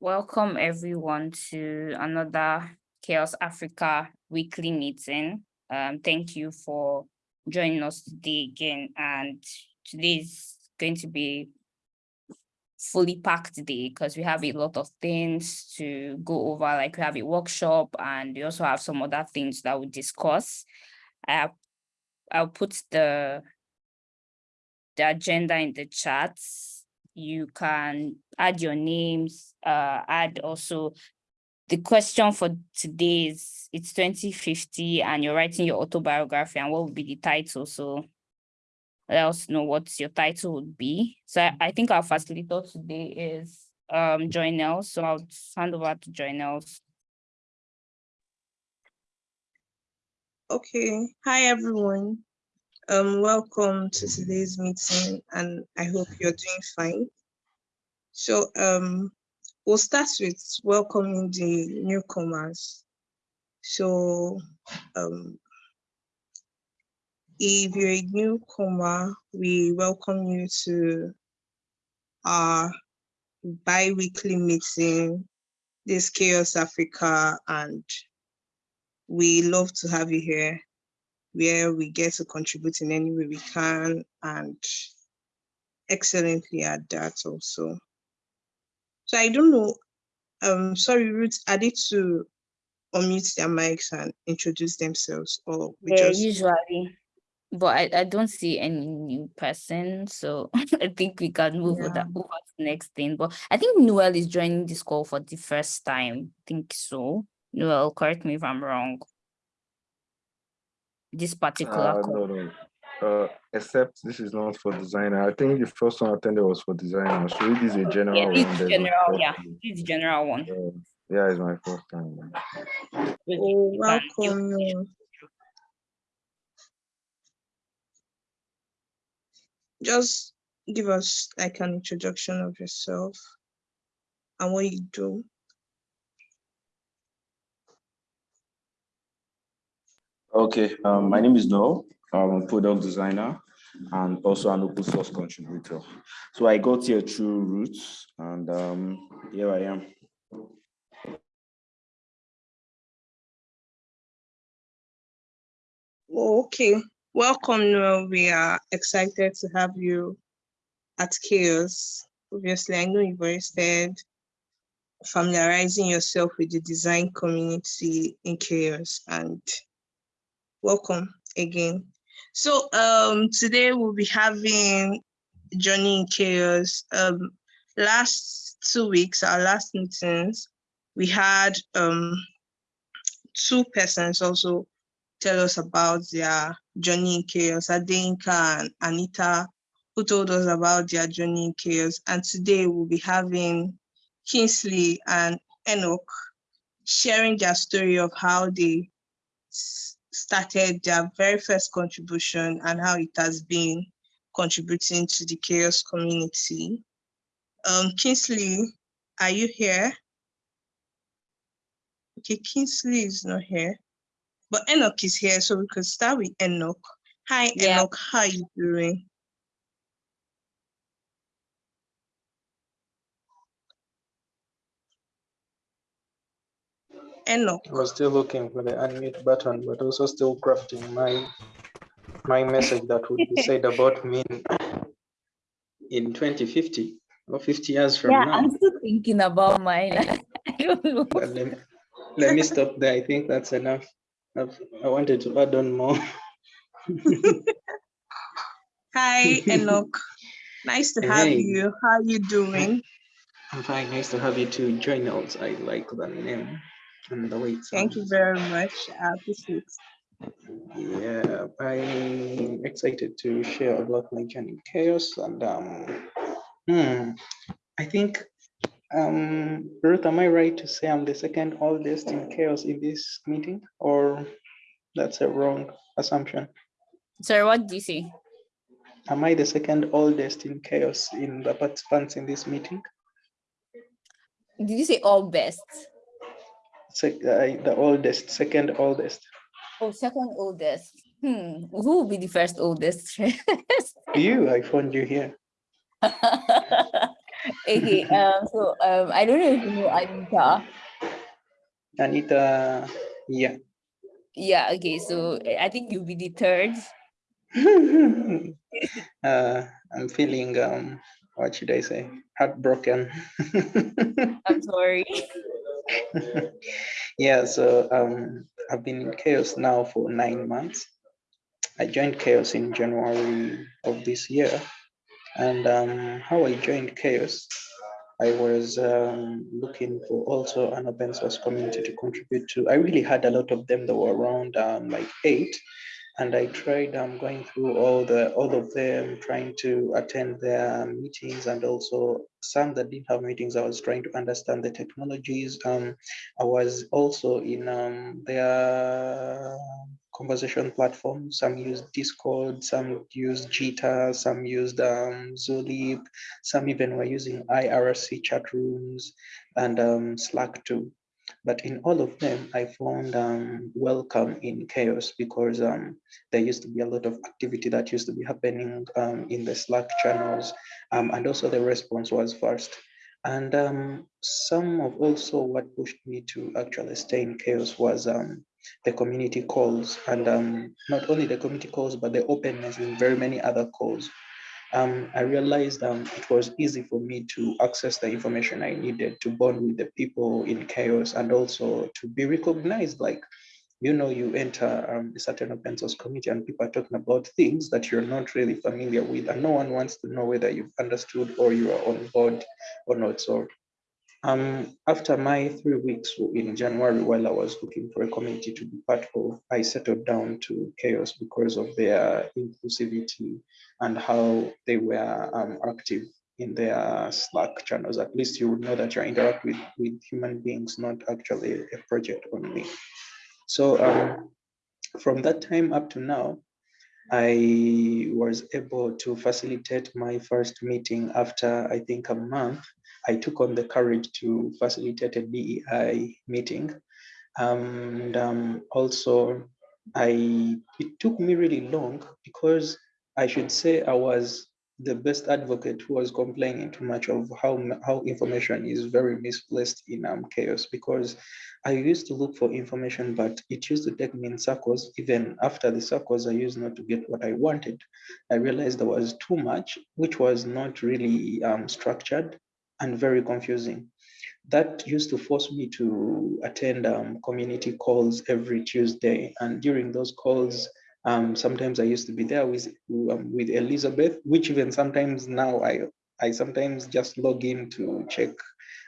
Welcome everyone to another Chaos Africa weekly meeting. Um, thank you for joining us today again. And today is going to be fully packed day because we have a lot of things to go over, like we have a workshop and we also have some other things that we discuss. I, I'll put the, the agenda in the chat. you can add your names, uh, add also the question for today is it's 2050 and you're writing your autobiography and what would be the title? So let us know what your title would be. So I, I think our facilitator today is um Joynel. So I'll hand over to Joynel. Okay, hi everyone. Um, welcome to today's meeting and I hope you're doing fine. So um, we'll start with welcoming the newcomers. So um, if you're a newcomer, we welcome you to our bi-weekly meeting, this Chaos Africa, and we love to have you here where we get to contribute in any way we can and excellently at that also. So I don't know, um, sorry, Ruth, are they to unmute their mics and introduce themselves or we yeah, just usually but I, I don't see any new person so i think we can move yeah. that over to the next thing but i think noel is joining this call for the first time I think so noel correct me if i'm wrong this particular uh, call. no, no. Uh, except this is not for designer. I think the first one I attended was for designer. So it is a general yeah, one. It's general, yeah, it's general one. Uh, yeah, it's my first time. Oh, welcome. Just give us like an introduction of yourself and what you do. Okay, um, my name is Noel. I'm a product designer and also an open source contributor. So I got here through Roots and um, here I am. Okay, welcome Noel. We are excited to have you at Chaos. Obviously, I know you've already said familiarizing yourself with the design community in Chaos and welcome again. So um, today we'll be having Journey in Chaos. Um, last two weeks, our last meetings, we had um, two persons also tell us about their journey in chaos, Adenka and Anita, who told us about their journey in chaos. And today we'll be having Kingsley and Enoch sharing their story of how they started their very first contribution and how it has been contributing to the chaos community. Um, Kingsley, are you here? Okay, Kingsley is not here, but Enoch is here, so we could start with Enoch. Hi, yeah. Enoch, how are you doing? Enoch. I was still looking for the unmute button, but also still crafting my my message that would be said about me in, in 2050 or 50 years from yeah, now. I'm still thinking about mine. I don't know. But let, me, let me stop there. I think that's enough. I've, I wanted to add on more. Hi, Enoch. Nice to have hey. you. How are you doing? I'm fine. Nice to have you too. Join us. I like that name and the way Thank you very much. I appreciate Yeah, I'm excited to share about my journey in chaos. And um, hmm, I think, um, Ruth, am I right to say I'm the second oldest in chaos in this meeting? Or that's a wrong assumption? Sorry, what did you say? Am I the second oldest in chaos in the participants in this meeting? Did you say all best? Uh, the oldest, second oldest. Oh, second oldest. Hmm. Who will be the first oldest? you, I found you here. Okay, um, so um, I don't know if you know Anita. Anita, yeah. Yeah, okay, so I think you'll be the third. uh, I'm feeling, um, what should I say, heartbroken. I'm sorry. yeah, so um, I've been in chaos now for nine months. I joined chaos in January of this year. And um, how I joined chaos, I was um, looking for also an open source community to contribute to. I really had a lot of them that were around um, like eight and I tried um, going through all the all of them, trying to attend their meetings, and also some that didn't have meetings. I was trying to understand the technologies. Um, I was also in um, their conversation platforms. Some used Discord, some used Gitter, some used um, Zulip, some even were using IRC chat rooms and um, Slack too. But in all of them, I found um, welcome in chaos because um, there used to be a lot of activity that used to be happening um, in the Slack channels, um, and also the response was fast. And um, some of also what pushed me to actually stay in chaos was the community calls, and not only the community calls, but the openness in very many other calls um, I realized um, it was easy for me to access the information I needed to bond with the people in chaos and also to be recognized. Like, you know, you enter um, a certain open source community and people are talking about things that you're not really familiar with, and no one wants to know whether you've understood or you are on board or not. So um, after my three weeks in January, while I was looking for a community to be part of, I settled down to Chaos because of their inclusivity and how they were um, active in their Slack channels. At least you would know that you're interacting with, with human beings, not actually a project only. So um, from that time up to now, I was able to facilitate my first meeting after I think a month I took on the courage to facilitate a DEI meeting. And um, also, I it took me really long because I should say I was the best advocate who was complaining too much of how how information is very misplaced in um, chaos because I used to look for information, but it used to take me in circles. Even after the circles, I used not to get what I wanted. I realized there was too much, which was not really um, structured and very confusing. That used to force me to attend um, community calls every Tuesday. And during those calls, um, sometimes I used to be there with, um, with Elizabeth, which even sometimes now I, I sometimes just log in to check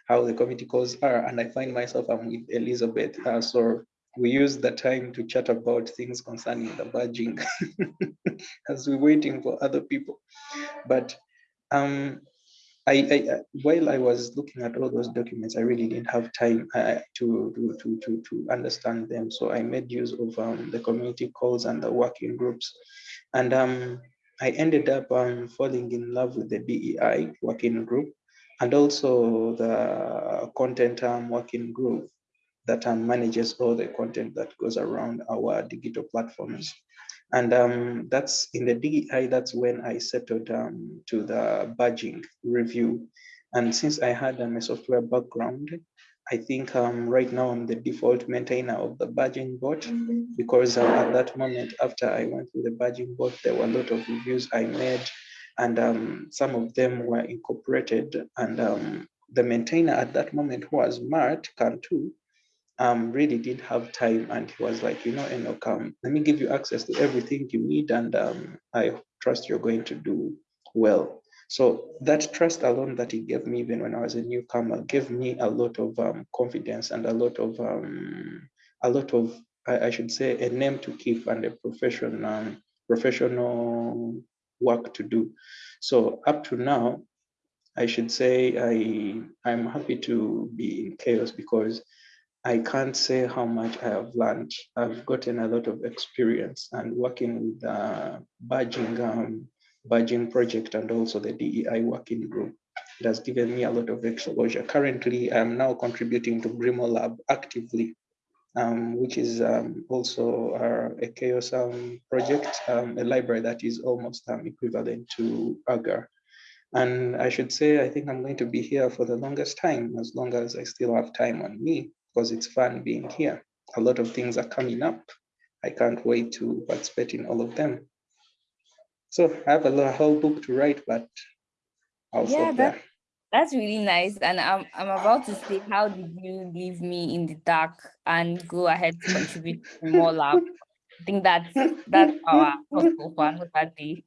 how the community calls are. And I find myself I'm with Elizabeth. Uh, so we use the time to chat about things concerning the badging as we're waiting for other people. But um, I, I, while I was looking at all those documents, I really didn't have time uh, to, to, to, to understand them. So I made use of um, the community calls and the working groups. And um, I ended up um, falling in love with the DEI working group and also the content um, working group that um, manages all the content that goes around our digital platforms. And um, that's in the DEI, that's when I settled um, to the badging review. And since I had um, a software background, I think um, right now I'm the default maintainer of the badging bot because uh, at that moment, after I went through the badging bot, there were a lot of reviews I made and um, some of them were incorporated. And um, the maintainer at that moment was Matt Cantu, um, really did have time and he was like, you know, Enoch, um, let me give you access to everything you need and um, I trust you're going to do well. So that trust alone that he gave me even when I was a newcomer gave me a lot of um, confidence and a lot of, um, a lot of, I, I, should say, a name to keep and a profession, um, professional work to do. So up to now, I should say I, I'm happy to be in chaos because I can't say how much I have learned. I've gotten a lot of experience and working with the badging, um, badging project and also the DEI working group. It has given me a lot of exposure. Currently, I'm now contributing to GrimoireLab actively, um, which is um, also uh, a chaos um, project, um, a library that is almost um, equivalent to Augur. And I should say, I think I'm going to be here for the longest time, as long as I still have time on me, because it's fun being here. A lot of things are coming up. I can't wait to participate in all of them. So I have a whole book to write, but I'll Yeah, stop that- there. That's really nice. And I'm I'm about to say, how did you leave me in the dark and go ahead to contribute to more lab? I think that's that's our hustle for another day.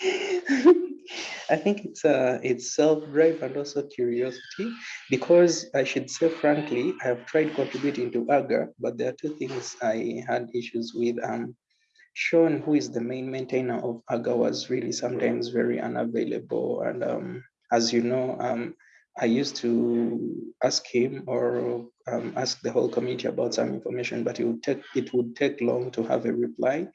I think it's uh it's self-drive and also curiosity because I should say frankly, I have tried contributing to Augur, but there are two things I had issues with. Um, Sean, who is the main maintainer of Augur, was really sometimes very unavailable. And um, as you know, um, I used to ask him or um, ask the whole committee about some information, but it would take it would take long to have a reply.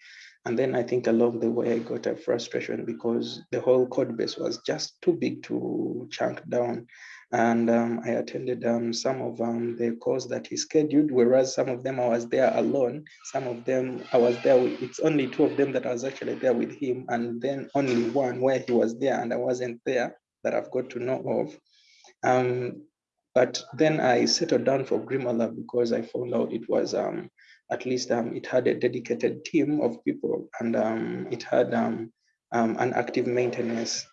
And then I think along the way, I got a frustration because the whole code base was just too big to chunk down. And um, I attended um, some of um, the calls that he scheduled, whereas some of them I was there alone. Some of them I was there with, it's only two of them that I was actually there with him. And then only one where he was there and I wasn't there that I've got to know of. Um, but then I settled down for GrimoireLab because I found out it was um, at least um, it had a dedicated team of people and um, it had um, um, an active maintenance.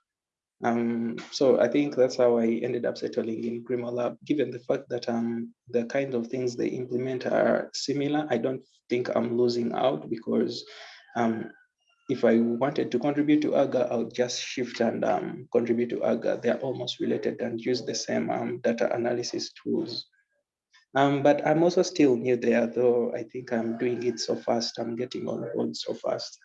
Um, so I think that's how I ended up settling in GrimoireLab, given the fact that um, the kind of things they implement are similar. I don't think I'm losing out because if I wanted to contribute to Augur, I'll just shift and contribute to Augur. They're almost related and use the same data analysis tools. Um, but I'm also still new there, though I think I'm doing it so fast. I'm getting on board so fast.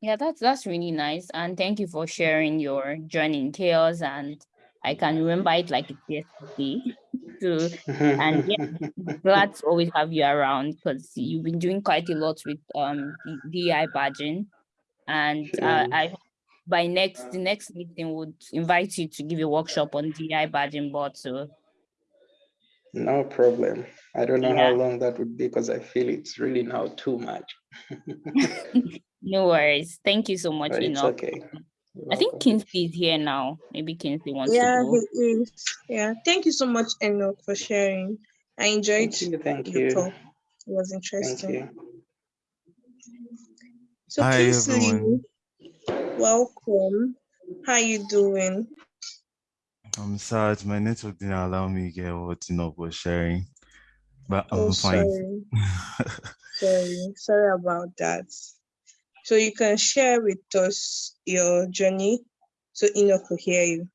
Yeah, that's that's really nice. And thank you for sharing your journey in chaos. And I can remember it like it's yesterday. So And yeah, glad to always have you around because you've been doing quite a lot with um the DI badging. And uh, I hope by next the next meeting would invite you to give a workshop on DI badging board. So No problem. I don't know Yeah. how long that would be because I feel it's really now too much. no worries. Thank you so much, But it's okay. You're I think welcome. Kingsley is here now. Maybe Kingsley wants Yeah, to go. Yeah, he is. Yeah, thank you so much, Enoch, for sharing. I enjoyed Thank you. Thank you. talk. It was Thank interesting. you. So Hi, Kingsley, everyone. Welcome. How are you doing? I'm sad my network didn't allow me to get what you know was sharing, but I'm oh, fine. sorry, sorry, sorry about that. So you can share with us your journey, so Enoch will hear you.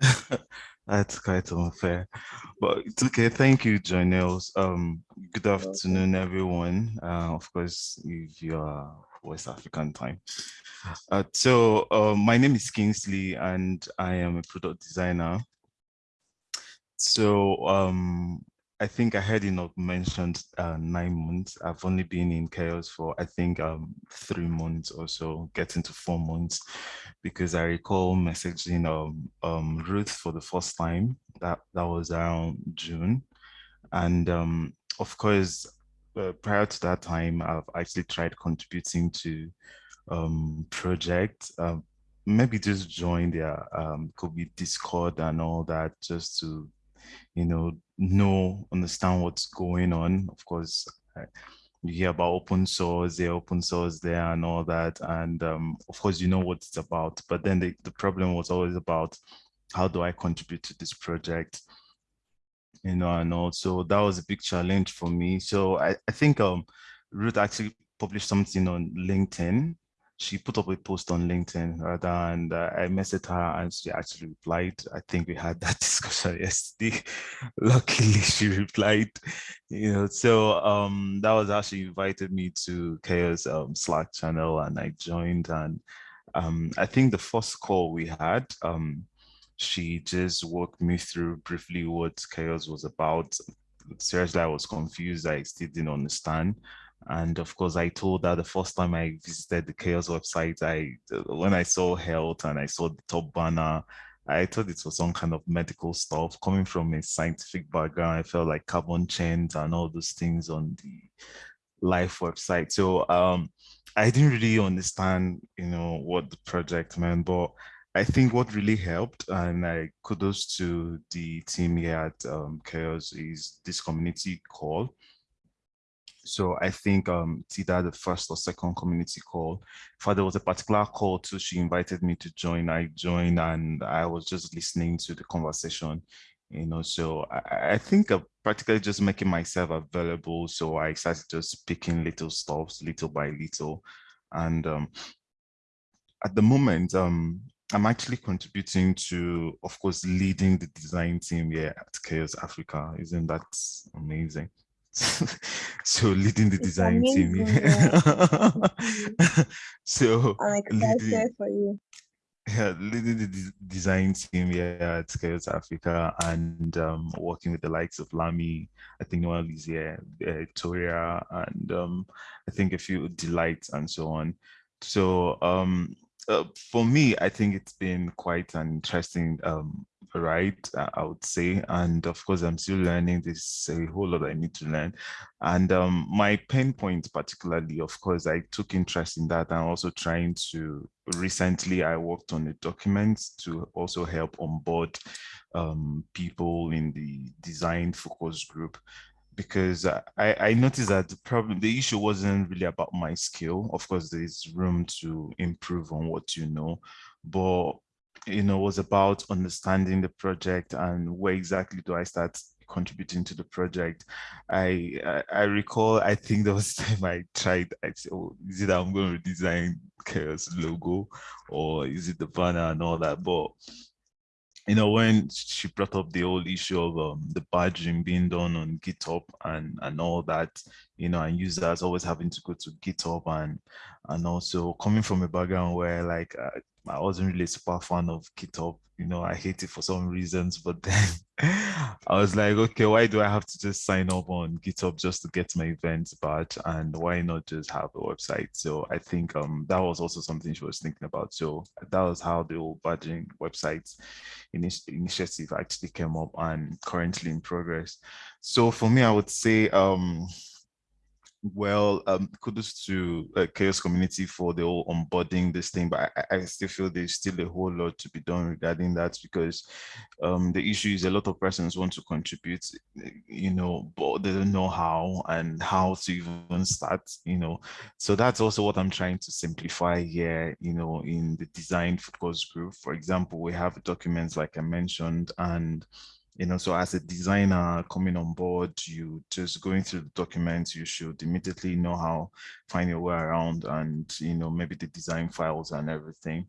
That's quite unfair, but it's okay. Thank you, Janelle. Um, good afternoon, everyone. Uh, of course, if you are West African time. Uh, so, uh, my name is Kingsley, and I am a product designer. So, um, I think I heard Enoch mentioned uh, nine months. I've only been in chaos for I think um, three months or so, getting to four months, because I recall messaging um, um, Ruth for the first time. That that was around June, and um, of course, uh, prior to that time, I've actually tried contributing to um, project. Uh, maybe just join their um, could be Discord and all that, just to you know, know, understand what's going on. Of course, I- you hear about open source, there open source there and all that. And um, of course, you know what it's about. But then the, the problem was always about how do I contribute to this project? You know, and also that was a big challenge for me. So I, I think um, Ruth actually published something on LinkedIn she put up a post on LinkedIn rather, and uh, I messaged her and she actually replied. I think we had that discussion yesterday. Luckily, she replied. You know, so um, that was how she invited me to Chaos um, Slack channel, and I joined. And um, I think the first call we had, um, she just walked me through briefly what Chaos was about. Seriously, I was confused. I still didn't understand. And of course, I told her the first time I visited the Chaos website, I when I saw health and I saw the top banner, I thought it was some kind of medical stuff. Coming from a scientific background, I felt like carbon chains and all those things on the life website. So um, I didn't really understand, you know, what the project meant, but I think what really helped, and I kudos to the team here at um, Chaos, is this community call. So I think um, either the first or second community call. For there was a particular call too, she invited me to join. I joined and I was just listening to the conversation, you know. So I, I think I'm practically just making myself available. So I started just picking little stops, little by little, and um, at the moment, um, I'm actually contributing to, of course, leading the design team here at Chaos Africa. Isn't that amazing? so leading the It's design team. yeah. so I'm leading, excited for you. yeah, leading the de- design team here at Chaos Africa and um, working with the likes of Lamy, I think Noel is here, uh, Victoria, and um, I think a few delights and so on. So um, uh, for me, I think it's been quite an interesting um, ride, I would say. And of course, I'm still learning. There's a whole lot I need to learn. And um, my pain point particularly, of course, I took interest in that and also trying to, recently I worked on a document to also help onboard um, people in the design focus group because I, I noticed that the problem, the issue wasn't really about my skill. Of course, there's room to improve on what you know, but you know, was about understanding the project and where exactly do I start contributing to the project. I I, I recall, I think there was time I tried, I said, oh, is it I'm going to design Chaos logo or is it the banner and all that? But you know, when she brought up the whole issue of um, the badging being done on GitHub and and all that, you know, and users always having to go to GitHub and and also coming from a background where like uh, I wasn't really a super fan of GitHub, you know, I hate it for some reasons, but then I was like, okay, why do I have to just sign up on GitHub just to get my events badge and why not just have a website? So I think um, that was also something she was thinking about. So that was how the whole badging websites initi initiative actually came up and currently in progress. So for me, I would say, um, well, um, kudos to uh, Chaos community for the whole onboarding this thing, but I, I, still feel there's still a whole lot to be done regarding that because um, the issue is a lot of persons want to contribute, you know, but they don't know how and how to even start, you know. So that's also what I'm trying to simplify here, you know, in the design focus group. For example, we have documents like I mentioned and you know, so as a designer coming on board, you just going through the documents, you should immediately know how find your way around and, you know, maybe the design files and everything.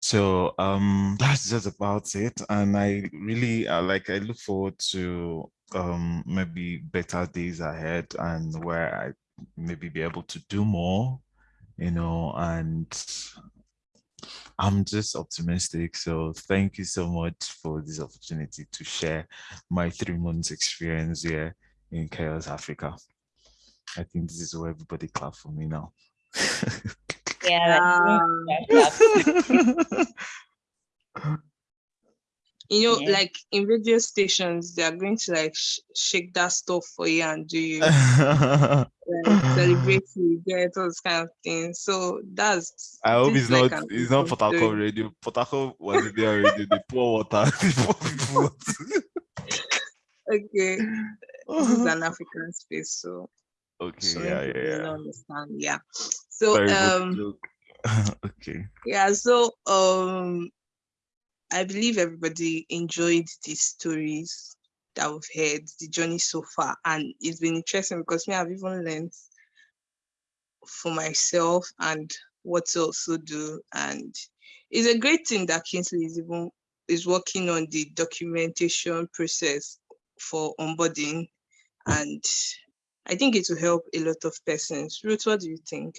So um, that's just about it. And I really uh, like, I look forward to um, maybe better days ahead and where I maybe be able to do more, you know, and I'm just optimistic. So thank you so much for this opportunity to share my three months experience here in Chaos Africa. I think this is where everybody clap for me now. Yeah. You know, Yeah. like in radio stations, they are going to like sh shake that stuff for you and do you like, celebrate you, get those kind of things. So that's. I hope it's like not it's not Potako radio. Potako was there already. They pour water. They pour people water. Okay, this is an African space, so okay, so yeah, yeah, yeah. understand. Yeah. So um okay. yeah, so um I believe everybody enjoyed these stories that we've heard, the journey so far, and it's been interesting because me I've even learned for myself and what to also do. And it's a great thing that Kingsley is even is working on the documentation process for onboarding. And I think it will help a lot of persons. Ruth, what do you think?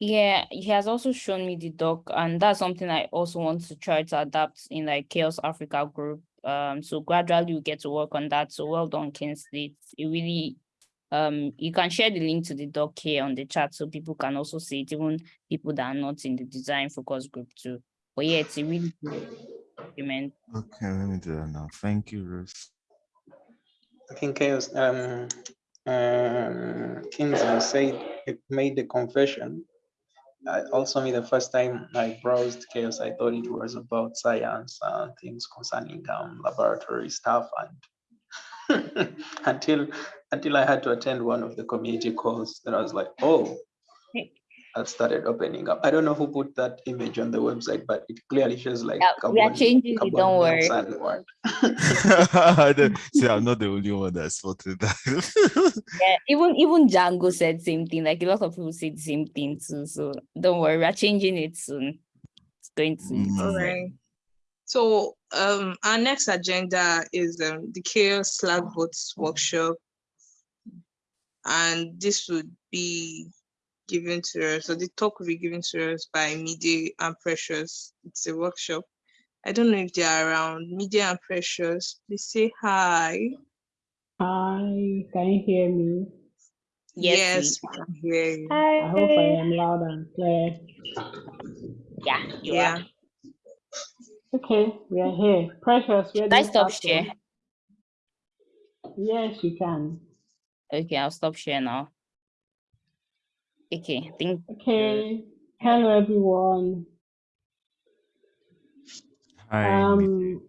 Yeah, he has also shown me the doc, and that's something I also want to try to adapt in like Chaos Africa group. Um, so gradually we get to work on that. So well done, Kingsley. It really um you can share the link to the doc here on the chat so people can also see it, even people that are not in the design focus group too. But yeah, it's a really good document. Okay, let me do that now. Thank you, Ruth. I think chaos. Um, um, Kingsley said it made the confession. I also me the first time I browsed chaos, I thought it was about science and things concerning um, laboratory stuff and until until I had to attend one of the community calls that I was like, oh, that started opening up. I don't know who put that image on the website, but it clearly shows like Yeah, we are changing it, carbon don't worry. dioxide one. See, I'm not the only one that spotted that. Yeah, even even Django said same thing. Like a lot of people said the same thing too. So don't worry, we are changing it soon. It's going to. Mm. All right. So um, our next agenda is um, the Chaos Slack Bots workshop. And this would be given to us, so the talk will be given to us by Mide and Precious. It's a workshop. I don't know if they are around. Mide and Precious, please say hi. Hi, can you hear me? Yes, we can hear you. I hope I am loud and clear. Yeah, you Yeah. are. Okay, we are here. Precious, where Should I stop share? Yes, you can. Okay, I'll stop share now. Okay, think Okay, hello everyone. Hi. Um,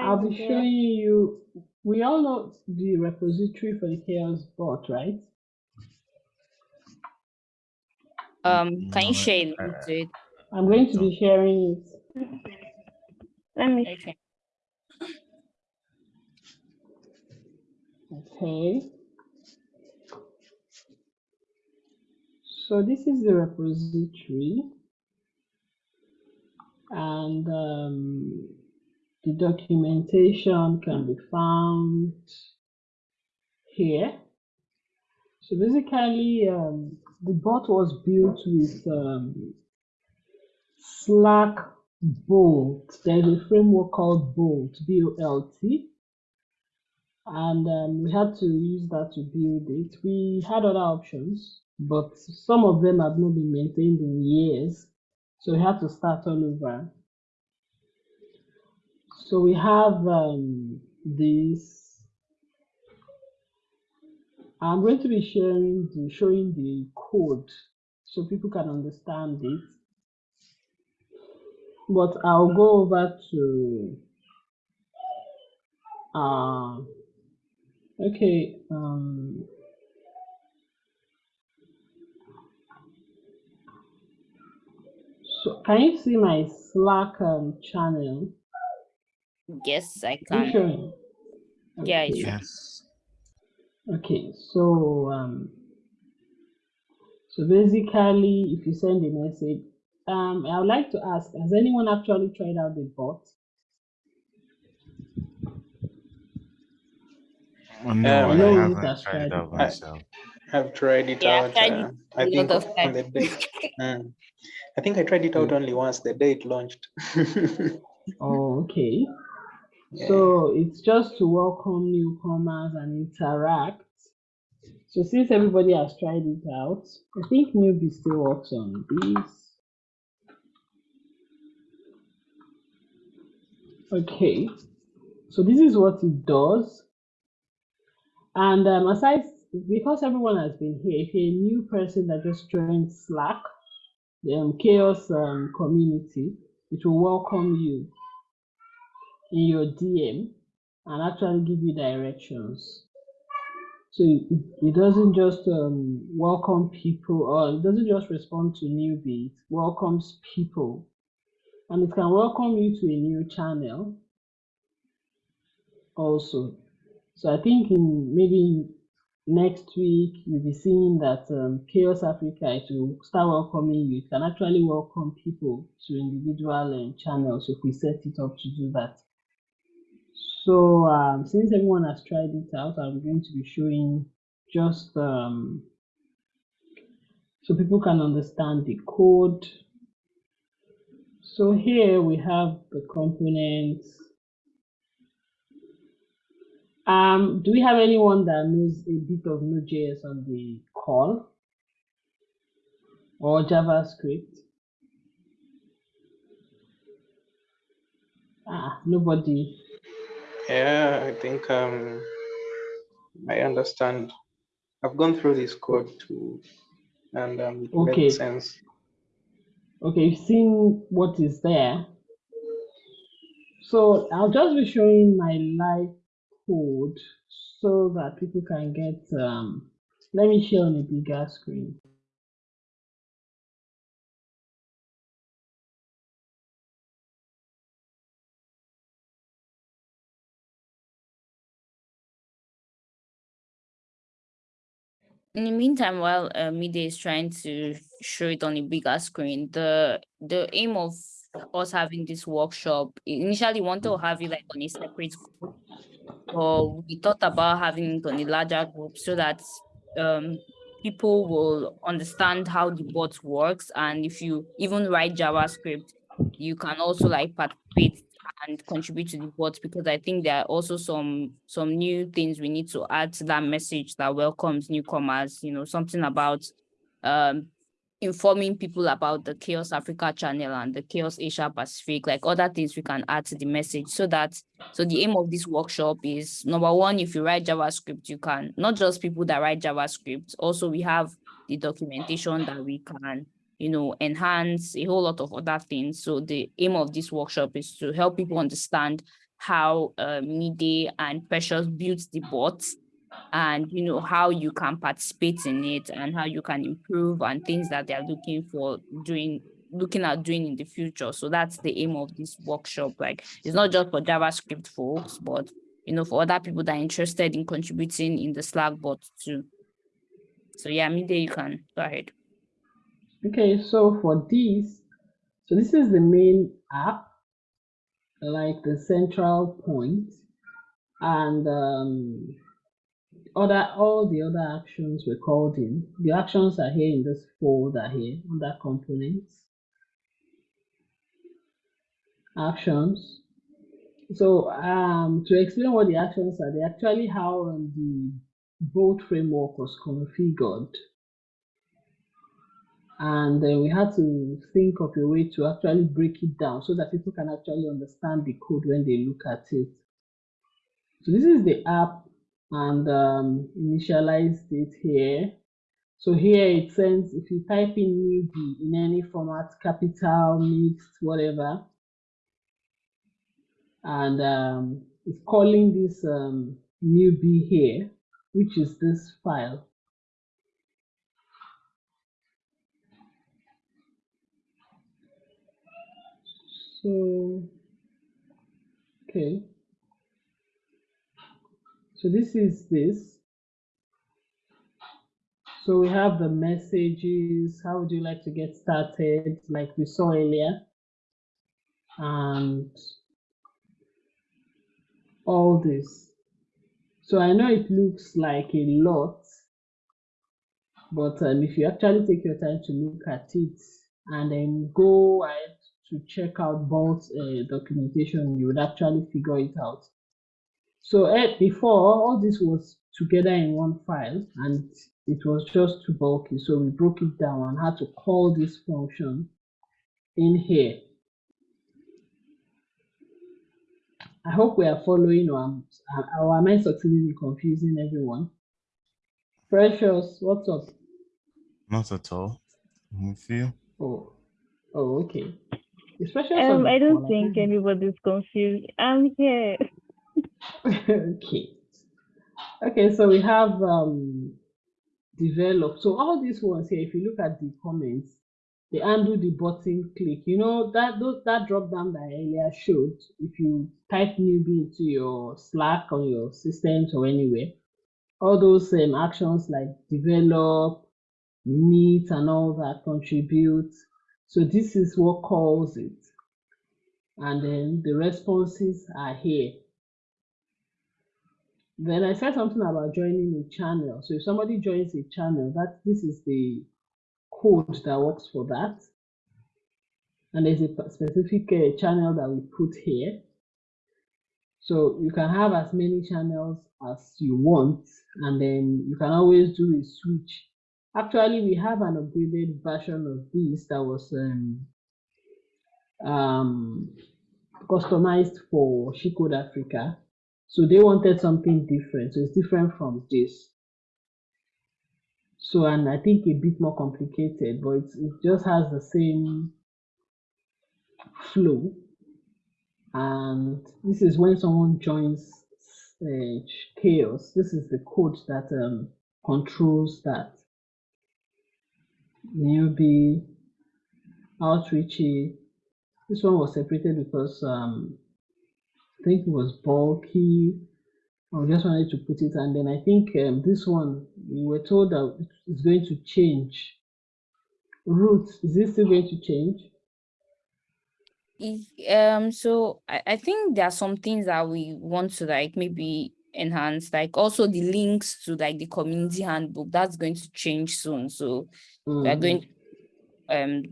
I'll be showing you, we all know the repository for the chaos bot, right? um can you share a I- link to it? I'm going to be sharing it. Let me, Okay. Okay. So this is the repository and um, the documentation can be found here. So basically, um, the bot was built with um, Slack Bolt. There's a framework called Bolt, B-O-L-T and um, we had to use that to build it. We had other options, but some of them have not been maintained in years, so we have to start all over. So we have um, this. I'm going to be sharing the showing the code so people can understand it. But I'll go over to uh, Okay, um, so can you see my Slack um, channel? Yes, I Are you can. showing? Yeah, it Okay. should. Yes. Okay, so um, so basically, if you send a message, um, I would like to ask: Has anyone actually tried out the bot? Oh, no, Um, I no one haven't has tried tried it out myself. I've tried it Yeah, I've out. tried uh, it I a think of on the times. day. I think I tried it out only once the day it launched. Oh, okay. Yeah. So it's just to welcome newcomers and interact. So since everybody has tried it out, I think newbie still works on this. Okay, so this is what it does. And um, aside, because everyone has been here, if you're a new person that just joined Slack, um, Chaos um, community, it will welcome you in your DM and actually give you directions. So it, it doesn't just um, welcome people or it doesn't just respond to newbies, it welcomes people. And it can welcome you to a new channel also. So I think in maybe next week you'll be seeing that um, Chaos Africa it will start welcoming you. It can actually welcome people to individual um, channels if we set it up to do that. So um, since everyone has tried it out, I'm going to be showing just um, so people can understand the code. So here we have the components. Um, do we have anyone that knows a bit of Node.js on the call or JavaScript? Ah, nobody. Yeah, I think um, I understand I've gone through this code too, and um, it Okay. makes sense. Okay, you've seen what is there. So I'll just be showing my live code so that people can get, um, let me share on a bigger screen. In the meantime, while uh, Mide is trying to show it on a bigger screen, the the aim of us having this workshop. Initially wanted to have it like on a separate group, or we thought about having it on a larger group so that um people will understand how the bot works. And if you even write JavaScript, you can also like participate and contribute to the bot because I think there are also some some new things we need to add to that message that welcomes newcomers, you know, something about um informing people about the Chaos Africa channel and the Chaos Asia Pacific, like other things we can add to the message so that so the aim of this workshop is number one, if you write JavaScript, you can not just people that write JavaScript, also we have the documentation that we can you know, enhance a whole lot of other things. So the aim of this workshop is to help people understand how uh, Mide and Precious built the bots and, you know, how you can participate in it and how you can improve and things that they're looking for doing looking at doing in the future. So that's the aim of this workshop. Like it's not just for JavaScript folks, but you know, for other people that are interested in contributing in the Slack bot too. So yeah, Mide, you can go ahead. Okay, so for this, so this is the main app, like the central point, and um, other all the other actions were called in. The actions are here in this folder here under components. Actions. So um, to explain what the actions are, they actually how um, the Bolt framework was configured and then we had to think of a way to actually break it down so that people can actually understand the code when they look at it. So this is the app and um, initialized it here. So here it sends, if you type in newbie in any format, capital, mixed, whatever, and um, it's calling this um, newbie here, which is this file. So, okay. So this is this. So we have the messages. How would you like to get started? Like we saw earlier. And all this. So I know it looks like a lot, but um, if you actually take your time to look at it and then go ahead to check out both uh, documentation, you would actually figure it out. So uh, before, all this was together in one file and it was just too bulky. So we broke it down and had to call this function in here. I hope we are following or, am, or am I succeeding in confusing everyone? Precious, what's up? Not at all. I'm with you. Oh, oh, okay. Especially Um, I don't think anybody's confused. I'm here. okay. Okay, so we have um developed. So all these ones here, if you look at the comments, they undo the button click. You know that those that drop down that I earlier showed. If you type newbie into your Slack or your systems or anywhere, all those um, actions like develop, meet, and all that contribute. So this is what calls it. And then the responses are here. Then I said something about joining a channel. So if somebody joins a channel, that this is the code that works for that. And there's a specific uh, channel that we put here. So you can have as many channels as you want, and then you can always do a switch. Actually, we have an upgraded version of this that was um, um, customized for She Africa. So they wanted something different. So it's different from this. So, and I think a bit more complicated, but it just has the same flow. And this is when someone joins uh, chaos. This is the code that um, controls that. Newbie, outreachy. This one was separated because um, think it was bulky. I just wanted to put it, and then I think um, this one we were told that it's going to change. Root is this still going to change? Um, so I, I think there are some things that we want to like maybe enhance, like also the links to like the community handbook, that's going to change soon. So we are Mhm. going um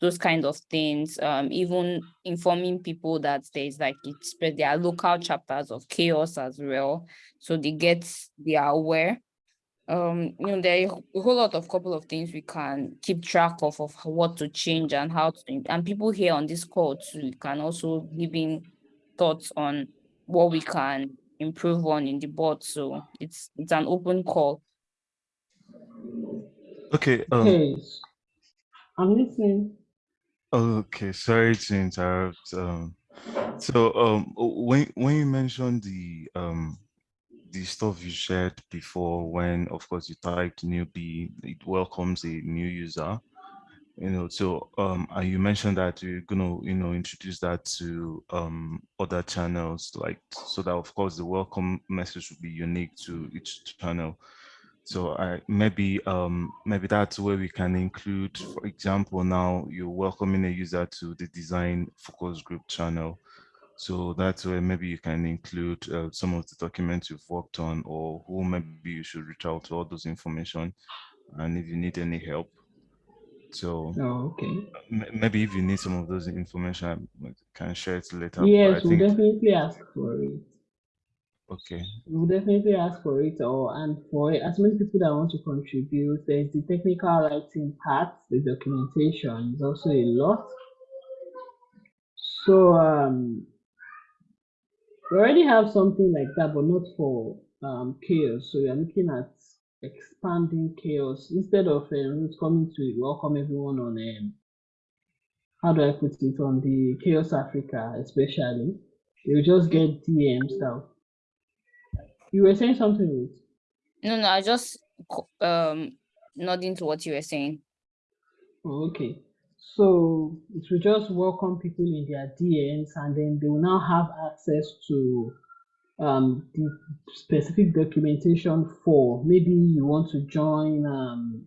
those kinds of things, um, even informing people that there's like it's spread there are local chapters of chaos as well. So they get they are aware. Um, you know, there are a whole lot of couple of things we can keep track of of what to change and how to and people here on this call too can also give in thoughts on what we can improve on in the board. So it's it's an open call. Okay. Um, Okay, s- I'm listening. Okay, sorry to interrupt. Um, so um, when when you mentioned the um the stuff you shared before, when of course you typed newbie, it welcomes a new user. You know, so um, you mentioned that you're gonna you know introduce that to um other channels, like so that of course the welcome message will be unique to each channel. So I maybe um maybe that's where we can include, for example, now you're welcoming a user to the design focus group channel. So that's where maybe you can include uh, some of the documents you've worked on or who maybe you should reach out to all those information and if you need any help. So Oh, okay. maybe if you need some of those information, I can share it later. Yes, we'll definitely ask for it. Okay. We'll definitely ask for it, and for as many people that want to contribute. There's the technical writing part, the documentation is also a lot. So um, we already have something like that, but not for um chaos. So we are looking at expanding chaos instead of um, coming to welcome everyone on um, how do I put it on the Chaos Africa, especially. You just get DMs now. You were saying something, Ruth? No, no, I just um nodding to what you were saying. Oh, okay. So it will just welcome people in their DMs and then they will now have access to um, the specific documentation for maybe you want to join um,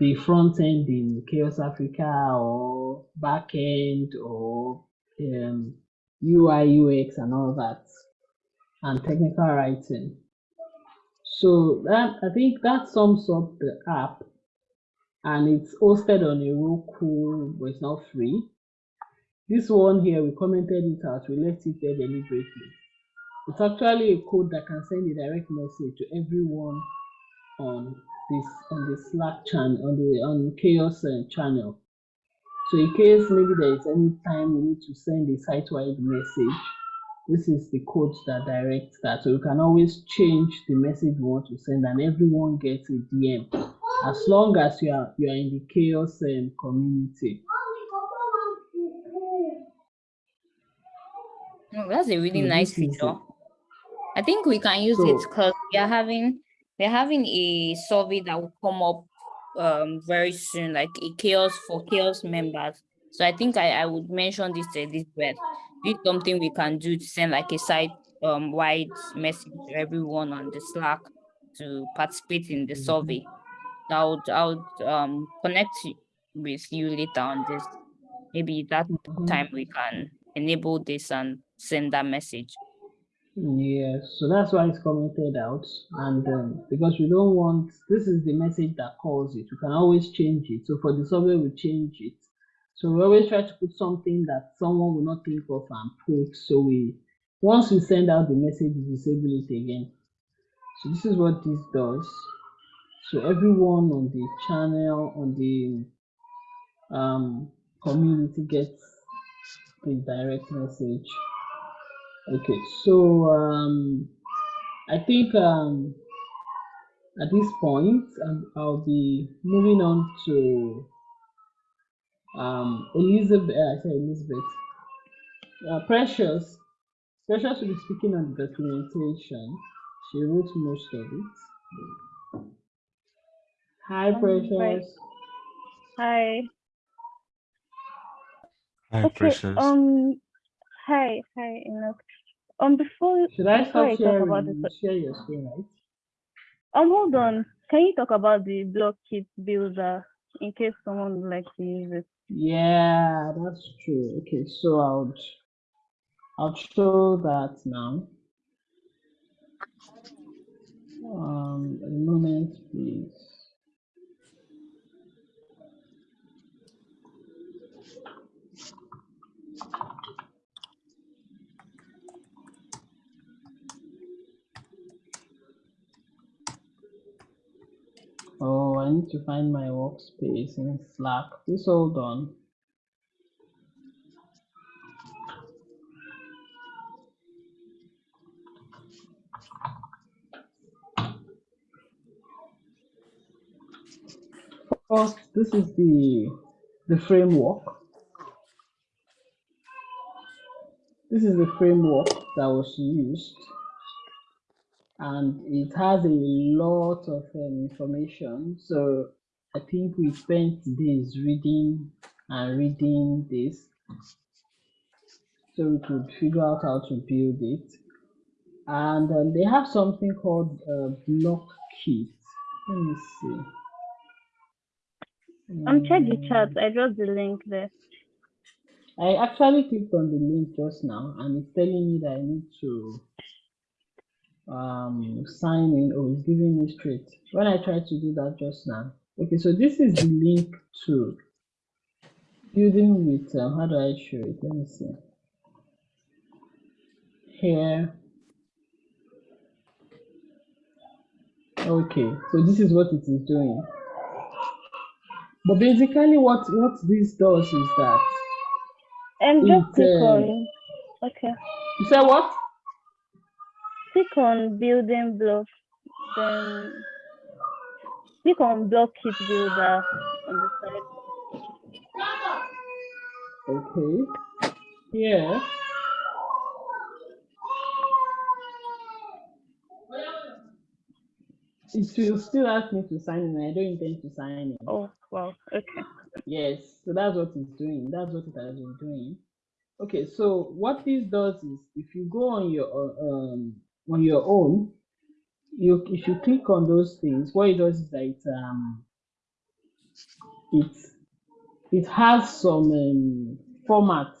the front end in Chaos Africa or back end or um, UI UX and all that and technical writing. So that I think that sums up the app and it's hosted on Heroku, but it's not free. This one here, we commented it out, we left it there deliberately. It's actually a code that can send a direct message to everyone on this on the Slack channel on the on Chaos uh, channel. So in case maybe there is any time we need to send a site-wide message, this is the code that directs that. So you can always change the message you want to send, and everyone gets a DM as long as you are you are in the chaos um, community. No, that's a really So nice feature. I think we can use it because we are having we're having a survey that will come up um very soon, like a chaos for chaos members. So I think I, I would mention this to Elizabeth. This is something we can do to send like a site um wide message to everyone on the Slack to participate in the Mhm. survey. I'll, I would um connect with you later on this. Maybe that Mhm. time we can enable this and send that message. Yes, so that's why it's commented out, and um, because we don't want this is the message that calls it. We can always change it. So for the survey, we change it. So we always try to put something that someone will not think of and put. So we once we send out the message, we disable it again. So this is what this does. So everyone on the channel on the um, community gets the direct message. Okay, so um, I think um, at this point, um, I'll be moving on to um, Elizabeth. I say Elizabeth. Uh, Precious. Precious will be speaking on the documentation. She wrote most of it. Hi, Um. Precious. Hi. Hi, Okay. Precious. Um. Hi. Hi, Enoch. Um. Before Should I before stop I talk about sharing? the Share your screen, right? um. Hold on. Can you talk about the block kit builder in case someone would like to use it? Yeah, that's true. Okay, so I'll I'll show that now. Um, a moment, please. Oh, I need to find my workspace in Slack. Please hold on. First, this is the the framework. This is the framework that was used, and it has a lot of um, information. So I think we spent days reading and reading this, so we could figure out how to build it. And um, they have something called uh, block kit. Let me see. I'm um. Check the chat. Mm, I dropped the link there. I actually clicked on the link just now and it's telling me that I need to um sign in or it's giving me straight. When I tried to do that just now. Okay, so this is the link to building with um, how do I show it? Let me see. Here. Okay, so this is what it is doing. But basically what what this does is that And just click on. Okay. you say what? Click on building block. Then click on block kit builder on the side. Okay. Here. It will still ask me to sign in. I don't intend to sign in. Oh wow. Okay. Yes, so that's what it's doing. That's what it has been doing. Okay, so what this does is if you go on your um on your own, you if you click on those things, what it does is that it um it it has some um, formats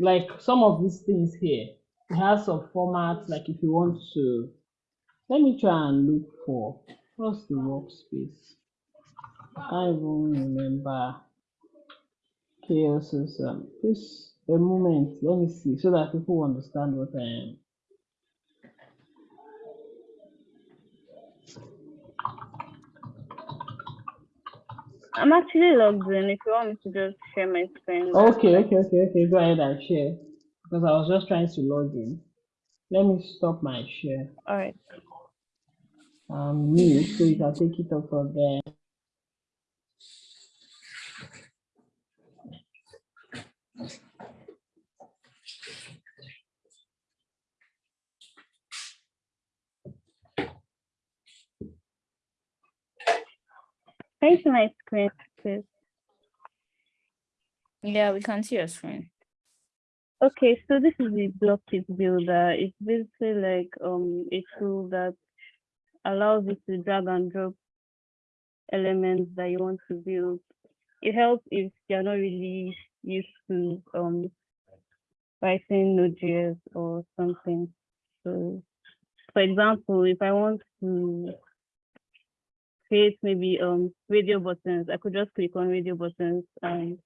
like some of these things here. It has some formats like if you want to let me try and look for what's the workspace. I can't even remember chaos's um just a moment let me see so that people understand what i am I'm actually logged in. If you want me to just share my screen. okay okay okay okay go ahead and share because i was just trying to log in let me stop my share All right. um mute so you can take it up from there Can you see my screen, please? Yeah, we can see your screen. Okay, so this is the block kit builder. It's basically like um a tool that allows you to drag and drop elements that you want to build. It helps if you're not really used to um writing Node.js or something. So for example, if I want to create maybe um radio buttons, I could just click on radio buttons and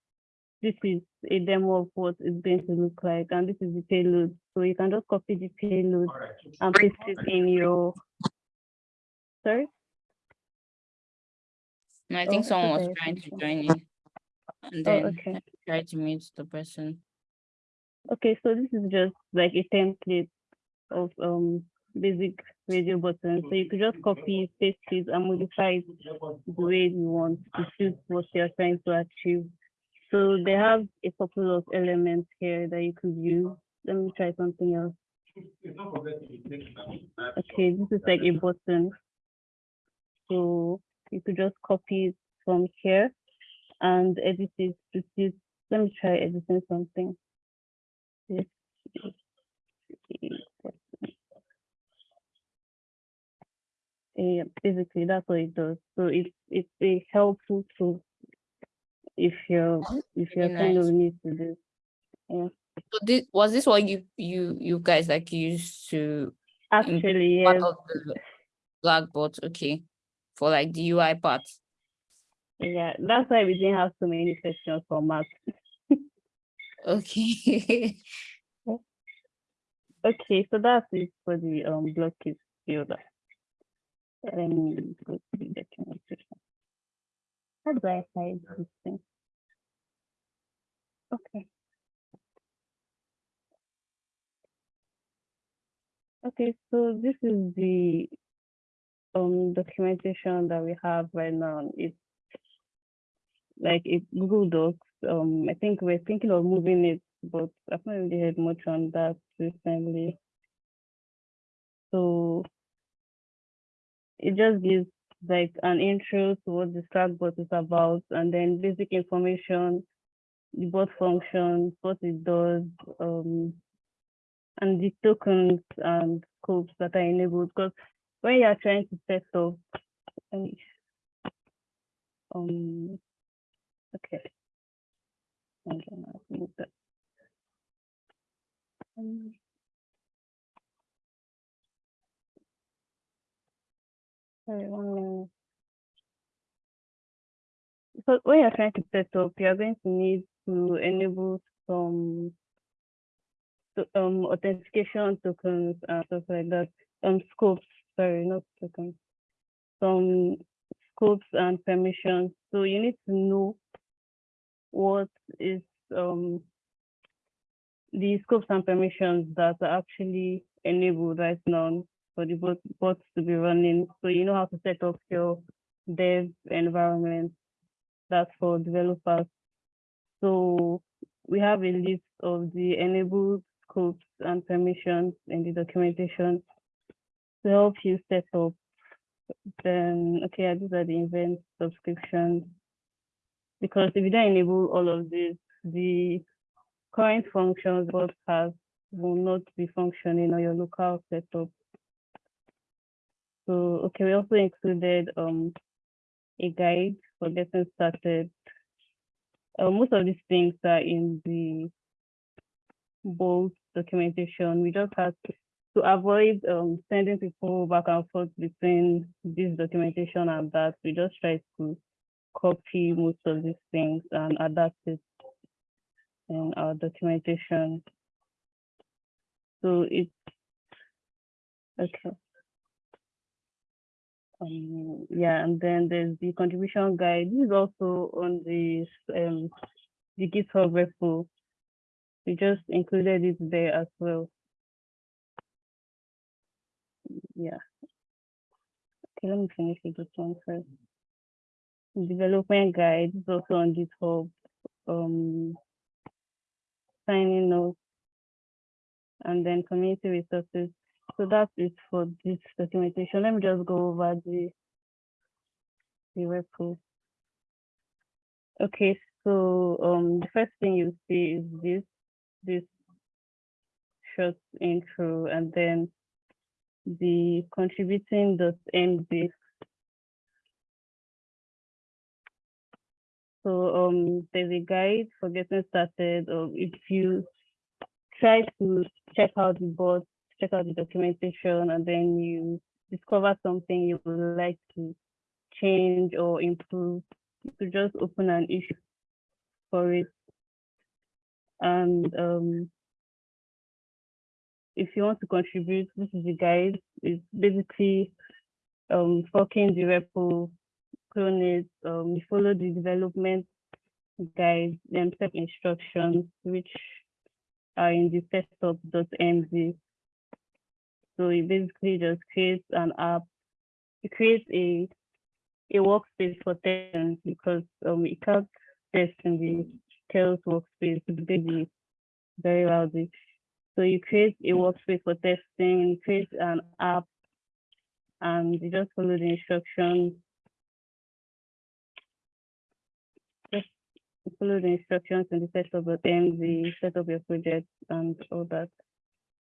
this is a demo of what it's going to look like and this is the payload. So you can just copy the payload and paste it in your sorry. No, I Oh, think I someone thought was trying to join in and Oh, then okay. try to meet the person. Okay, so this is just like a template of um basic radio buttons. So you could just copy, paste it, and modify it the way you want to suit what you're trying to achieve. So they have a couple of elements here that you could use. Let me try something else. Okay, this is like a button. So you could just copy it from here and edit it to suit. Let me try editing something. This is a button. Yeah, basically that's what it does. So it's it's a helpful tool if you're if you're Very kind nice. of new to this. Yeah. So this was this what you you you guys like used to Actually, part yes. of the Blackboard? Okay, for like the UI part. Yeah, that's why we didn't have so many questions for math. Okay. Okay, so that's it for the um block kit builder. How do I hide this thing? Okay. Okay, so this is the um documentation that we have right now. It's like it Google Docs. Um, I think we're thinking of moving it, but I've not really heard much on that recently. So it just gives like an intro to what the Slackbot is about, and then basic information, the bot functions, what it does, um, and the tokens and scopes that are enabled. Because when you are trying to set up, let um, okay. I'm gonna move that. Um, Sorry, one minute. So when you're trying to set up, you're going to need to enable some to- um authentication tokens and stuff like that. Um scopes, sorry, not tokens. Some scopes and permissions. So you need to know what is um the scopes and permissions that are actually enabled right now for the bot bots to be running. So you know how to set up your dev environment. That's for developers. So we have a list of the enabled scopes and permissions in the documentation to help you set up. Then, okay, these are the event subscriptions. Because if you don't enable all of this, the current functions bot has will not be functioning on your local setup. So, okay, we also included um a guide for getting started. Uh, most of these things are in the Bolt documentation. We just had to, to avoid um sending people back and forth between this documentation and that. We just tried to copy most of these things and adapt it in our documentation. So it's okay. Um, yeah, and then there's the contribution guide. This is also on the um the GitHub repo. We just included it there as well. Yeah. Okay, let me finish with this one first. Development guide is also on GitHub. Um, signing notes, and then community resources. So that's it for this documentation. Let me just go over the the repo. Okay, so um the first thing you see is this this short intro and then the contributing contributing.md. So um there's a guide for getting started or if you try to check out the board, check out the documentation and then you discover something you would like to change or improve, you could just open an issue for it. And um, if you want to contribute, this is the guide. It's basically um, forking the repo, clone it, um, follow the development guide, then step instructions, which are in the setup.md. So you basically just create an app, you create a a workspace for testing because um you can't test in the chaos workspace, it's busy, very rowdy. So you create a workspace for testing, you create an app, and you just follow the instructions. Just follow the instructions in the setup of MZ, set up your project and all that.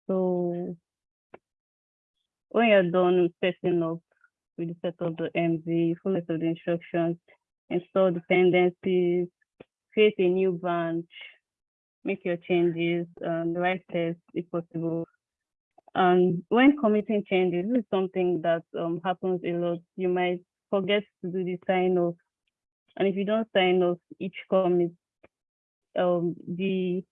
So when you're done with setting up with the setup the MZ, follow the instructions, install dependencies, create a new branch, make your changes, um, write tests if possible. And when committing changes, this is something that um, happens a lot. You might forget to do the sign off. And if you don't sign off each commit, um, the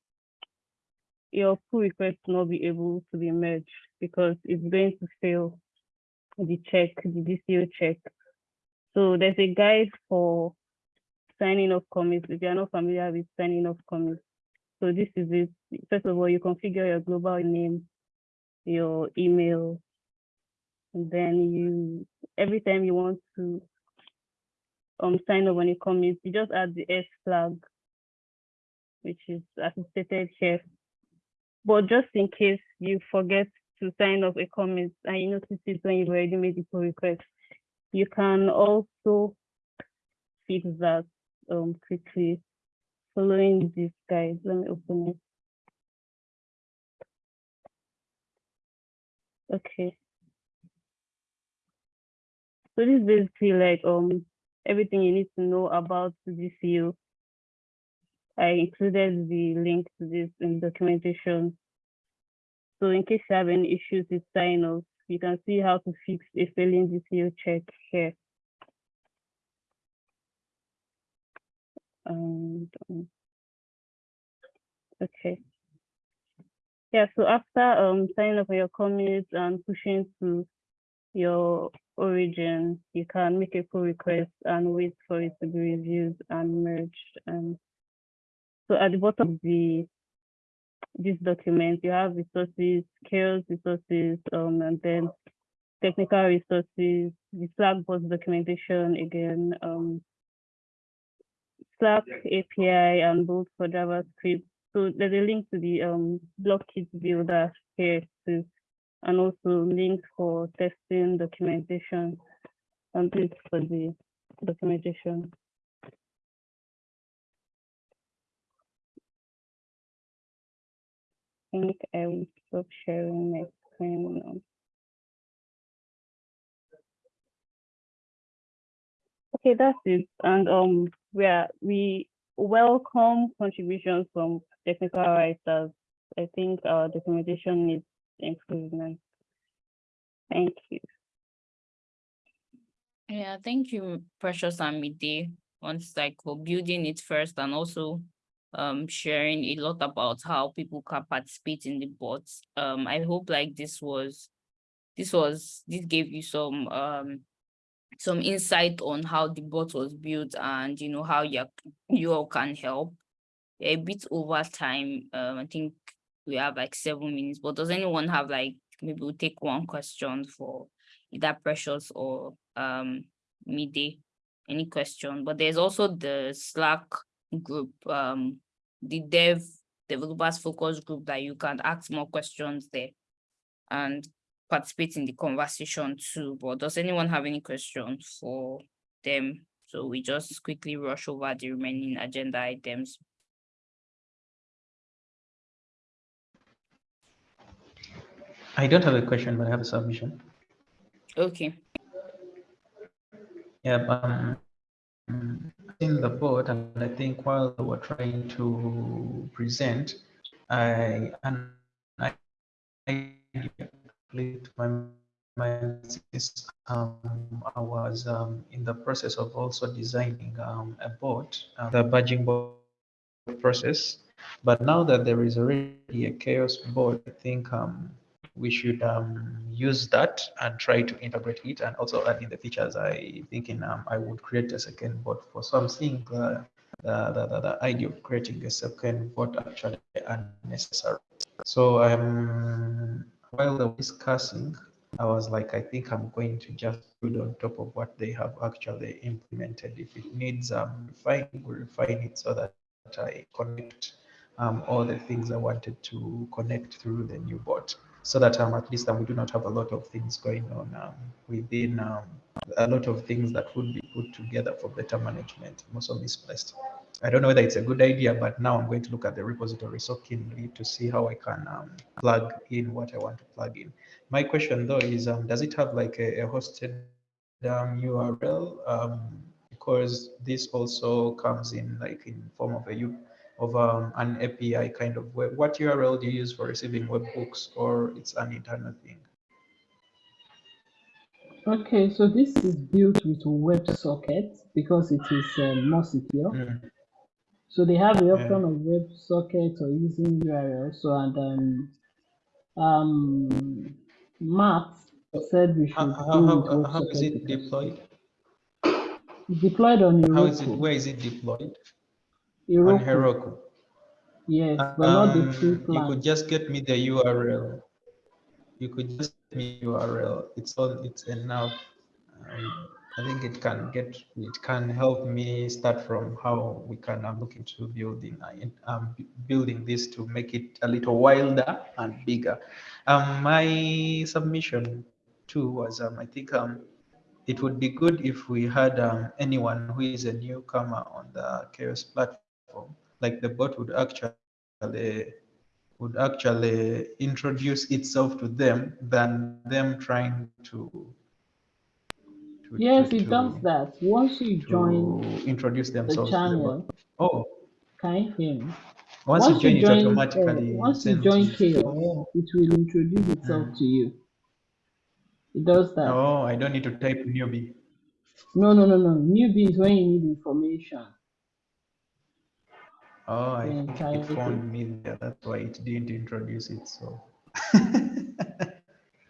your pull request will not be able to be merged because it's going to fail the check, the DCO check. So there's a guide for signing off commits if you're not familiar with signing off commits. So this is it. First of all, you configure your global name, your email, and then you every time you want to um sign up on a commit, you just add the S flag, which is as stated here. But just in case you forget to sign off a comment and you notice it when you've already made the pull request, you can also fix that um quickly following this guide. Let me open it. Okay. So this is basically like um everything you need to know about the DCO. I included the link to this in documentation. So in case you have any issues with sign off, you can see how to fix a failing DCO check here. And um, okay. Yeah, so after um signing up for your commit and pushing to your origin, you can make a pull request and wait for it to be reviewed and merged. And so at the bottom of the this document, you have resources, skills resources, um, and then technical resources, the Slack bot documentation again, um, Slack API and Bolt for JavaScript. So there's a link to the um, kit builder here too, and also links for testing documentation and this for the documentation. Think I will stop sharing my screen now. Okay, that's it. And um, we are we welcome contributions from technical writers. I think our documentation needs improvement. Thank you. Yeah, thank you, Precious and Mide. Once like for building it first and also um sharing a lot about how people can participate in the bots. Um, I hope like this was this was this gave you some um some insight on how the bot was built and you know how you, you all can help. A bit over time, um, I think we have like seven minutes, but does anyone have like, maybe we'll take one question for either Precious or um, Mide, any question, but there's also the Slack group, um, the dev developers focus group that you can ask more questions there. And participate in the conversation too, but does anyone have any questions for them? So we just quickly rush over the remaining agenda items. I don't have a question, but I have a submission. Okay. Yeah, um, in the board, and I think while we were trying to present, I and I, I to my mind since um, I was um, in the process of also designing um, a board, uh, the badging board process. But now that there is already a chaos board, I think um, we should um, use that and try to integrate it and also add in the features. I thinking um, I would create a second board for. So I'm seeing the, the, the, the idea of creating a second bot actually unnecessary. So I'm while they were discussing, I was like, I think I'm going to just build on top of what they have actually implemented. If it needs um, refining, we'll refine it so that I connect um, all the things I wanted to connect through the new bot so that um, at least um, we do not have a lot of things going on um, within um, a lot of things that would be put together for better management, most of misplaced. I don't know whether it's a good idea, but now I'm going to look at the repository so keenly to see how I can um, plug in what I want to plug in. My question though is, um, does it have like a, a hosted URL? Because this also comes in like in form of a U of um, an API kind of web. What URL do you use for receiving webhooks or it's an internal thing? Okay, so this is built with WebSocket because it is um, more secure. Mm. So they have the Yeah. option of WebSocket or using URL. So and um, um, Matt said we should How, do how, how, how is it deployed? deployed on How is it, where is it deployed? On Heroku, Heroku. yes, but not the Um, free you could just get me the URL. You could just get me URL. It's all. It's enough. Um, I think it can get. It can help me start from how we can. I'm looking to building. uh, in- Um, building this to make it a little wilder and bigger. Um, my submission too was. Um, I think. Um, it would be good if we had um, anyone who is a newcomer on the chaos platform like the bot would actually would actually introduce itself to them than them trying to, to Yes, to, it does that. Once you join introduce the themselves the channel, Oh, can you hear me? once, Once you join, you it join, uh, automatically once you join. Chaos, Oh, it will introduce itself Mm. to you. It does that. oh, I don't need to type newbie. No, no, no, no. Newbie is when you need information. Oh, I think it found me there. That's why it didn't introduce it. So.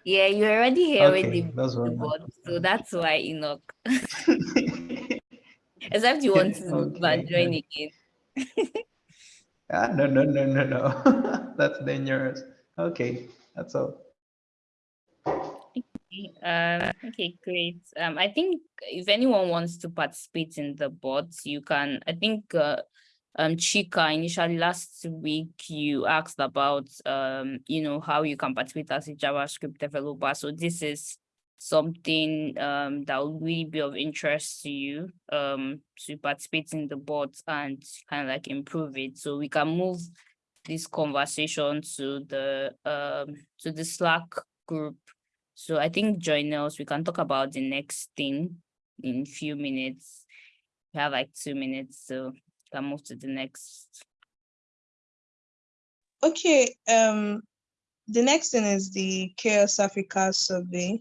Yeah, you're already here with okay, the, those were the bot, so that's why Enoch. Except you want to Okay. join again. Ah, no, no, no, no, no. That's dangerous. Okay, that's all. Okay, Um, okay, great. Um, I think if anyone wants to participate in the bots, you can, I think, uh, um, Chika, initially last week, you asked about, um, you know, how you can participate as a JavaScript developer. So this is something, um, that will really be of interest to you, um, to participate in the bots and kind of like improve it. So we can move this conversation to the, um, to the Slack group so I think join us, we can talk about the next thing in few minutes. We have like two minutes, so can move to the next. Okay, um, the next thing is the Chaos Africa survey.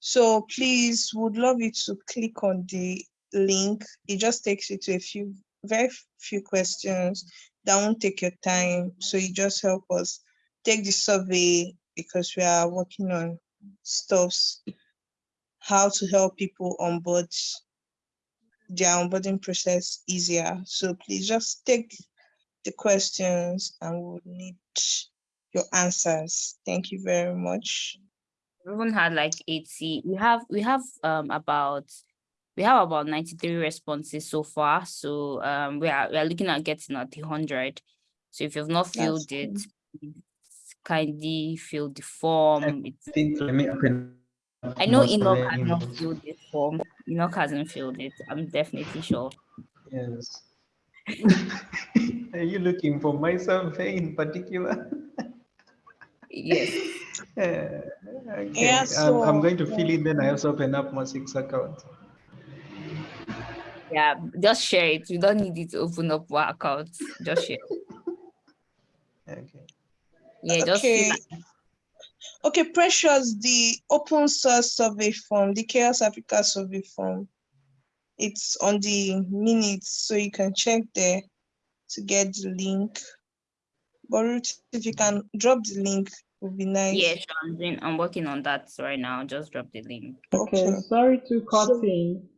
So please, would love you to click on the link. It just takes you to a few, very few questions that won't take your time. So you just help us take the survey because we are working on stuffs, how to help people on onboard their onboarding process easier. So please just take the questions and we'll need your answers. Thank you very much. Everyone had like eighty, we have, we have um about, we have about ninety-three responses so far, so um we are, we are looking at getting at the hundred. So if you've not filled it, please kindly fill the form. It's think let me open. Up I know most Enoch has not filled this form. Enoch hasn't filled it. I'm definitely sure. Yes. Are you looking for my survey in particular? Yes. Yeah, okay. Yeah, Um, I'm so, going to fill in, then I also open up my six account. Yeah, just share it. You don't need it to open up our accounts. Just share. Okay. Yeah, just fill Okay. Okay, Precious, the open source survey form, the Chaos Africa survey form, it's on the minutes, so you can check there to get the link. But Ruth, if you can drop the link, would be nice. Yeah, sure. I'm I'm working on that right now. Just drop the link. Okay, Okay. sorry to cut So- in.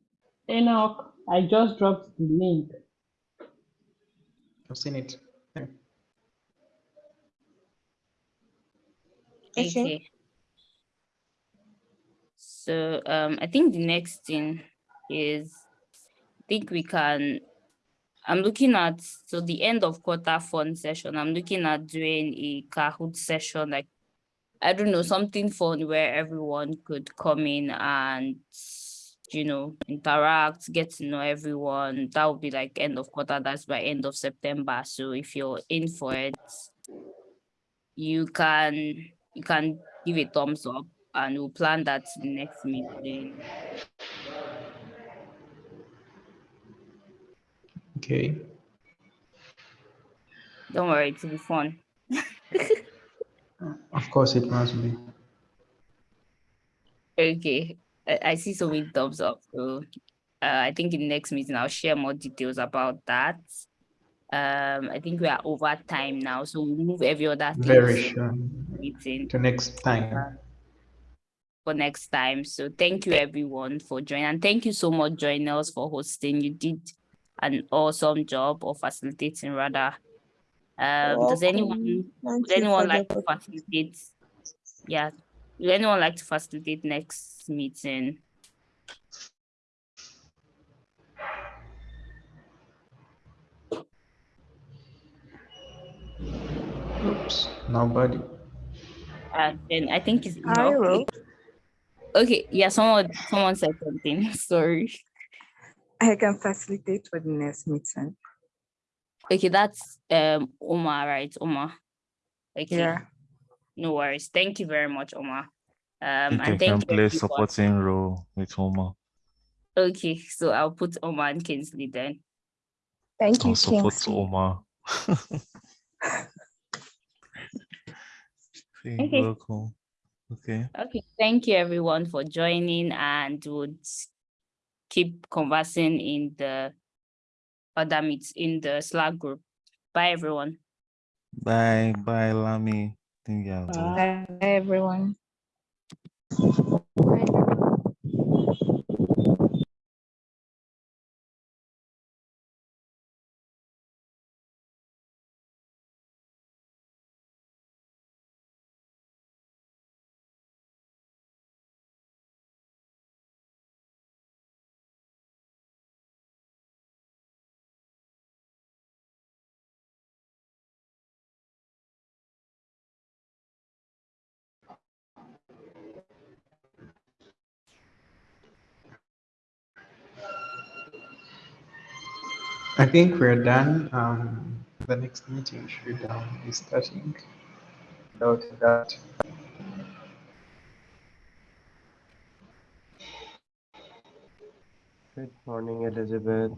Enoch, I just dropped the link. I've seen it. Yeah. Okay. Okay. So um, I think the next thing is, I think we can, I'm looking at, so the end of quarter fund session, I'm looking at doing a Kahoot session, like, I don't know, something fun where everyone could come in and, you know, interact, get to know everyone. That would be like end of quarter, that's by end of September. So if you're in for it, you can, you can give a thumbs up and we'll plan that next meeting. Okay. Don't worry, it'll be fun. Of course, it must be. Okay, I, I see so many thumbs up. So uh, I think in the next meeting, I'll share more details about that. Um, I think we are over time now, so we'll move every other thing Very to sure. meeting To next time. for next time. So thank you everyone for joining and thank you so much joining us for hosting. You did an awesome job of facilitating rather. Um, does anyone would anyone like to facilitate? Yeah, would anyone like to facilitate next meeting? Oops, nobody. And then I think it's I Enoch. will. Okay, yeah, someone someone said something. Sorry. I can facilitate for the next meeting. Okay, that's um Omar, right? Omar. Okay. Yeah. No worries. Thank you very much, Omar. Um, You and can thank you. play everyone. supporting role with Omar. Okay, so I'll put Omar and Kingsley then. Thank you, I'll support Kingsley. Omar. Say Okay. welcome. Okay. Okay, thank you everyone for joining and would keep conversing in the other meets in the Slack group. Bye, everyone. Bye. Bye, Lami. Think yeah. go. Bye, everyone. I think we're done. Um, the next meeting should um, be starting. Without that. Good morning, Elizabeth.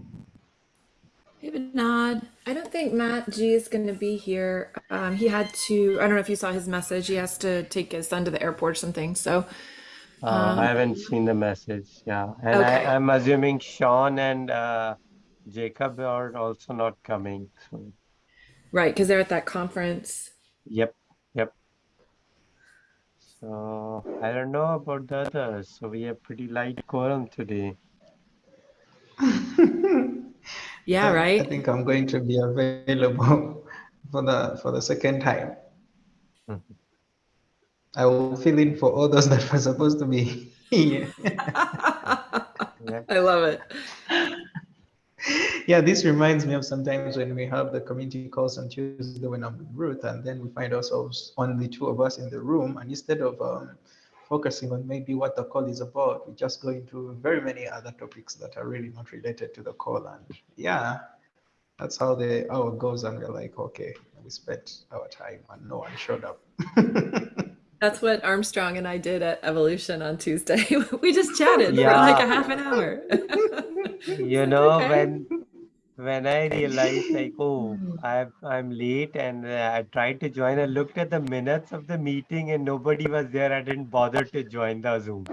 Hey, Vinod. I don't think Matt G is going to be here. Um, he had to, I don't know if you saw his message. He has to take his son to the airport or something. So, Uh, Um, I haven't seen the message. Yeah, and Okay. I, I'm assuming Sean and uh, Jacob are also not coming. So, right, because they're at that conference. yep, yep. So I don't know about the others. So we have pretty light quorum today. Yeah, right. I think I'm going to be available for the for the second time. Mhm. I will fill in for all those that were supposed to be here. Yep. I love it. Yeah, this reminds me of sometimes when we have the community calls on Tuesday when I'm with Ruth, and then we find ourselves only two of us in the room, and instead of um, focusing on maybe what the call is about, we just go into very many other topics that are really not related to the call. And yeah, that's how the hour goes, and we're like, okay, we spent our time and no one showed up. That's what Armstrong and I did at Evolution on Tuesday. we just chatted for like a half an hour. You know, Okay. when when I realized like, oh, I'm I'm late and uh, I tried to join, I looked at the minutes of the meeting and nobody was there. I didn't bother to join the Zoom.